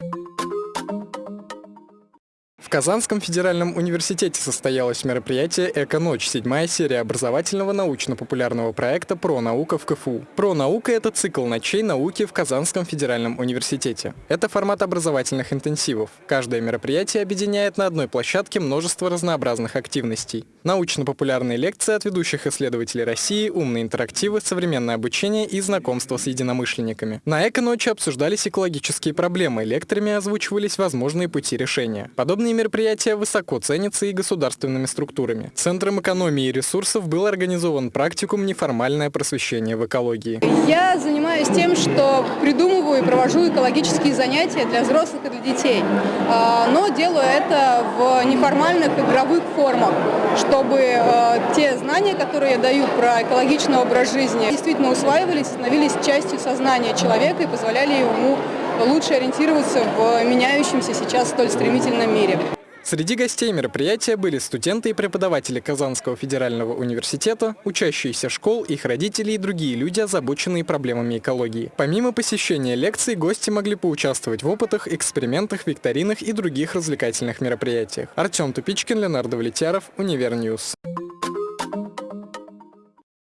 you В Казанском федеральном университете состоялось мероприятие «Эко-ночь», седьмая серия образовательного научно-популярного проекта «Про наука» в КФУ. «Про наука» — это цикл ночей науки в Казанском федеральном университете. Это формат образовательных интенсивов. Каждое мероприятие объединяет на одной площадке множество разнообразных активностей. Научно-популярные лекции от ведущих исследователей России, умные интерактивы, современное обучение и знакомство с единомышленниками. На «Эко-ночи» обсуждались экологические проблемы, лекторами озвучивались возможные пути решения. Подобные мероприятия высоко ценятся и государственными структурами. Центром экономии ресурсов был организован практикум «Неформальное просвещение в экологии». Я занимаюсь тем, что придумываю и провожу экологические занятия для взрослых и для детей. А, но делаю это в неформальных игровых формах, чтобы а, те знания, которые я даю про экологичный образ жизни, действительно усваивались, становились частью сознания человека и позволяли ему лучше ориентироваться в меняющемся сейчас столь стремительном мире. Среди гостей мероприятия были студенты и преподаватели Казанского федерального университета, учащиеся школ, их родители и другие люди, озабоченные проблемами экологии. Помимо посещения лекций, гости могли поучаствовать в опытах, экспериментах, викторинах и других развлекательных мероприятиях. Артем Тупичкин, Леонардо Влетяров, Univer News.